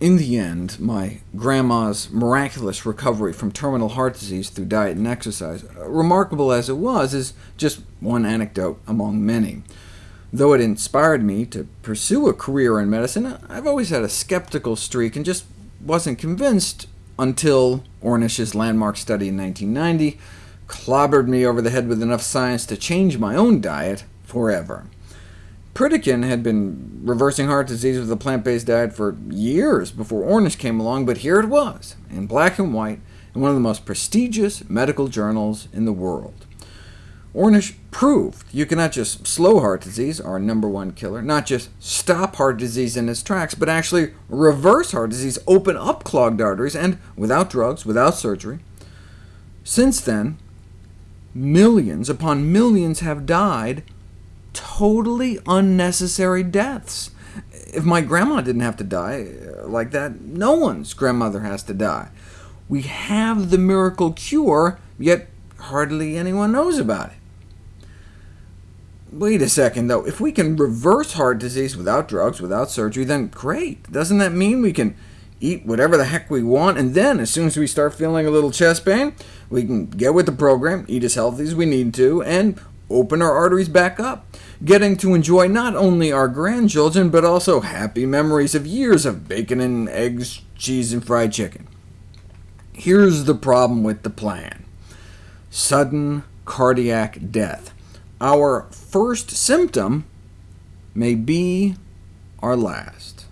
In the end, my grandma's miraculous recovery from terminal heart disease through diet and exercise, uh, remarkable as it was, is just one anecdote among many. Though it inspired me to pursue a career in medicine, I've always had a skeptical streak and just wasn't convinced until Ornish's landmark study in 1990 clobbered me over the head with enough science to change my own diet forever. Pritikin had been reversing heart disease with a plant-based diet for years before Ornish came along, but here it was, in black and white, in one of the most prestigious medical journals in the world. Ornish proved you cannot just slow heart disease, our number one killer, not just stop heart disease in its tracks, but actually reverse heart disease, open up clogged arteries, and without drugs, without surgery. Since then, millions upon millions have died totally unnecessary deaths. If my grandma didn't have to die uh, like that, no one's grandmother has to die. We have the miracle cure, yet hardly anyone knows about it. Wait a second, though. If we can reverse heart disease without drugs, without surgery, then great. Doesn't that mean we can eat whatever the heck we want, and then, as soon as we start feeling a little chest pain, we can get with the program, eat as healthy as we need to, and open our arteries back up, getting to enjoy not only our grandchildren, but also happy memories of years of bacon and eggs, cheese, and fried chicken. Here's the problem with the plan. Sudden cardiac death. Our first symptom may be our last.